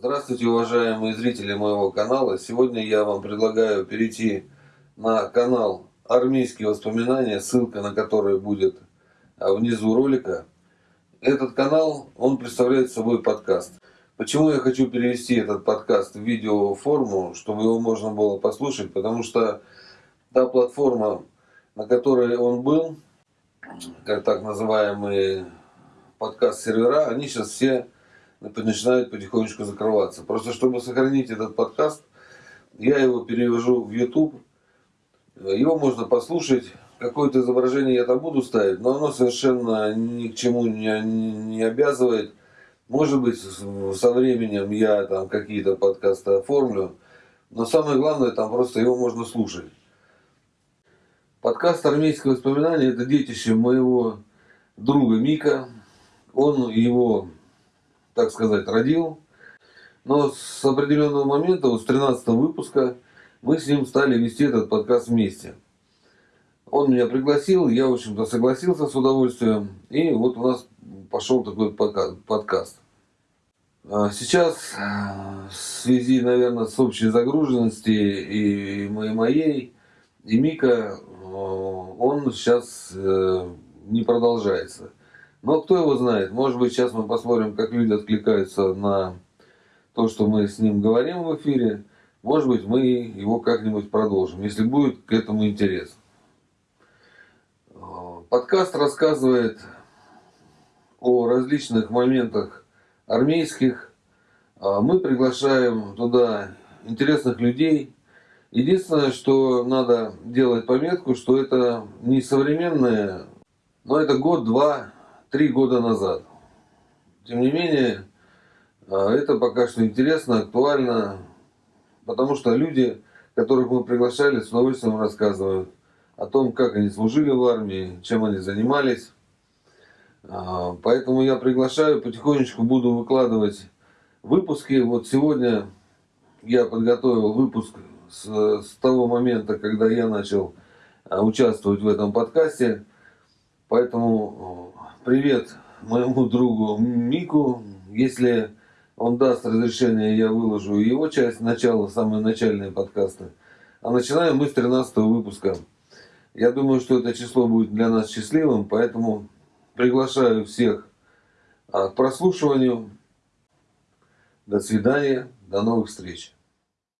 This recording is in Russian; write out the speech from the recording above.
Здравствуйте, уважаемые зрители моего канала. Сегодня я вам предлагаю перейти на канал «Армейские воспоминания», ссылка на который будет а, внизу ролика. Этот канал, он представляет собой подкаст. Почему я хочу перевести этот подкаст в видеоформу, чтобы его можно было послушать? Потому что та платформа, на которой он был, как так называемые подкаст-сервера, они сейчас все начинают потихонечку закрываться. Просто чтобы сохранить этот подкаст, я его перевожу в YouTube. Его можно послушать. Какое-то изображение я там буду ставить, но оно совершенно ни к чему не, не обязывает. Может быть, со временем я там какие-то подкасты оформлю. Но самое главное, там просто его можно слушать. Подкаст «Армейские воспоминания» – это детище моего друга Мика. Он его так сказать, родил. Но с определенного момента, вот с 13 выпуска, мы с ним стали вести этот подкаст вместе. Он меня пригласил, я, в общем-то, согласился с удовольствием. И вот у нас пошел такой подкаст. А сейчас, в связи, наверное, с общей загруженностью и моей, и Мика, он сейчас э, не продолжается. Но кто его знает, может быть сейчас мы посмотрим, как люди откликаются на то, что мы с ним говорим в эфире. Может быть мы его как-нибудь продолжим, если будет к этому интерес. Подкаст рассказывает о различных моментах армейских. Мы приглашаем туда интересных людей. Единственное, что надо делать пометку, что это не современное, но это год-два три года назад. Тем не менее, а, это пока что интересно, актуально, потому что люди, которых мы приглашали, с удовольствием рассказывают о том, как они служили в армии, чем они занимались. А, поэтому я приглашаю, потихонечку буду выкладывать выпуски. Вот сегодня я подготовил выпуск с, с того момента, когда я начал а, участвовать в этом подкасте. Поэтому привет моему другу Мику. Если он даст разрешение, я выложу его часть, начало, самые начальные подкасты. А начинаем мы с 13 выпуска. Я думаю, что это число будет для нас счастливым, поэтому приглашаю всех а, к прослушиванию. До свидания, до новых встреч.